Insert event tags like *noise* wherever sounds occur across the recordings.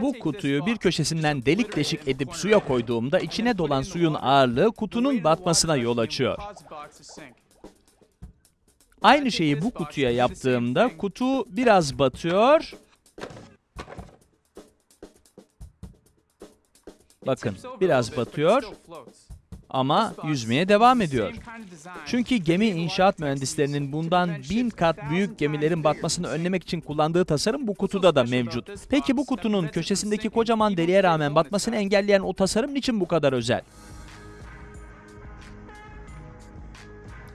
Bu kutuyu bir köşesinden delik deşik edip suya koyduğumda içine dolan suyun ağırlığı kutunun batmasına yol açıyor. Aynı şeyi bu kutuya yaptığımda kutu biraz batıyor. Bakın biraz batıyor ama yüzmeye devam ediyor. Çünkü gemi inşaat mühendislerinin bundan bin kat büyük gemilerin batmasını önlemek için kullandığı tasarım bu kutuda da mevcut. Peki bu kutunun köşesindeki kocaman deliğe rağmen batmasını engelleyen o tasarım niçin bu kadar özel?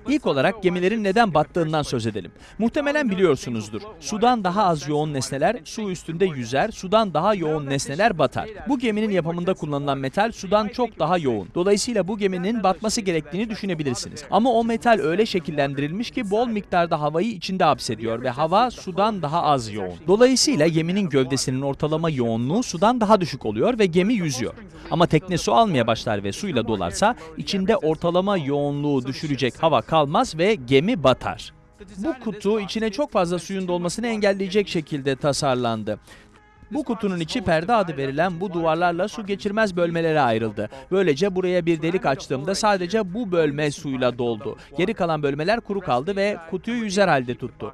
İlk olarak gemilerin neden battığından söz edelim. Muhtemelen biliyorsunuzdur. Sudan daha az yoğun nesneler su üstünde yüzer, sudan daha yoğun nesneler batar. Bu geminin yapımında kullanılan metal sudan çok daha yoğun. Dolayısıyla bu geminin batması gerektiğini düşünebilirsiniz. Ama o metal öyle şekillendirilmiş ki bol miktarda havayı içinde hapsediyor ve hava sudan daha az yoğun. Dolayısıyla geminin gövdesinin ortalama yoğunluğu sudan daha düşük oluyor ve gemi yüzüyor. Ama tekne su almaya başlar ve suyla dolarsa içinde ortalama yoğunluğu düşürecek hava kalmaz ve gemi batar. Bu kutu içine çok fazla suyun dolmasını engelleyecek şekilde tasarlandı. Bu kutunun içi perde adı verilen bu duvarlarla su geçirmez bölmelere ayrıldı. Böylece buraya bir delik açtığımda sadece bu bölme suyla doldu. Geri kalan bölmeler kuru kaldı ve kutuyu yüzer halde tuttu.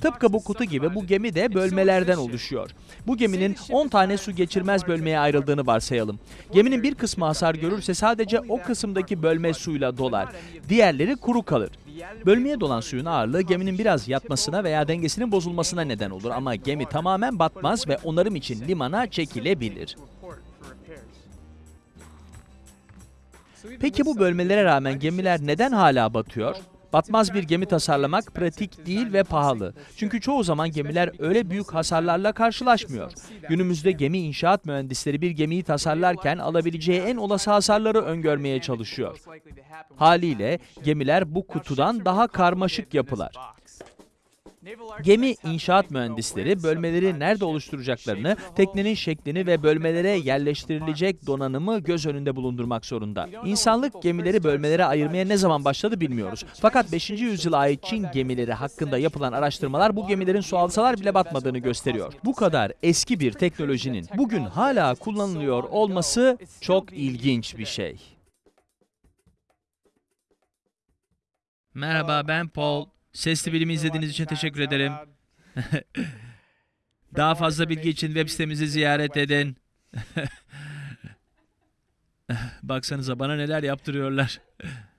Tıpkı bu kutu gibi bu gemi de bölmelerden oluşuyor. Bu geminin 10 tane su geçirmez bölmeye ayrıldığını varsayalım. Geminin bir kısmı hasar görürse sadece o kısımdaki bölme suyla dolar. Diğerleri kuru kalır. Bölmeye dolan suyun ağırlığı geminin biraz yatmasına veya dengesinin bozulmasına neden olur ama gemi tamamen batmaz ve onarım için limana çekilebilir. Peki bu bölmelere rağmen gemiler neden hala batıyor? Batmaz bir gemi tasarlamak pratik değil ve pahalı. Çünkü çoğu zaman gemiler öyle büyük hasarlarla karşılaşmıyor. Günümüzde gemi inşaat mühendisleri bir gemiyi tasarlarken alabileceği en olası hasarları öngörmeye çalışıyor. Haliyle gemiler bu kutudan daha karmaşık yapılar. Gemi inşaat mühendisleri bölmeleri nerede oluşturacaklarını, teknenin şeklini ve bölmelere yerleştirilecek donanımı göz önünde bulundurmak zorunda. İnsanlık gemileri bölmelere ayırmaya ne zaman başladı bilmiyoruz. Fakat 5. yüzyıla ait Çin gemileri hakkında yapılan araştırmalar bu gemilerin su alsalar bile batmadığını gösteriyor. Bu kadar eski bir teknolojinin bugün hala kullanılıyor olması çok ilginç bir şey. Merhaba ben Paul. Sesli Bilimi izlediğiniz için teşekkür ederim. *laughs* Daha fazla bilgi için web sitemizi ziyaret edin. *laughs* Baksanıza bana neler yaptırıyorlar. *laughs*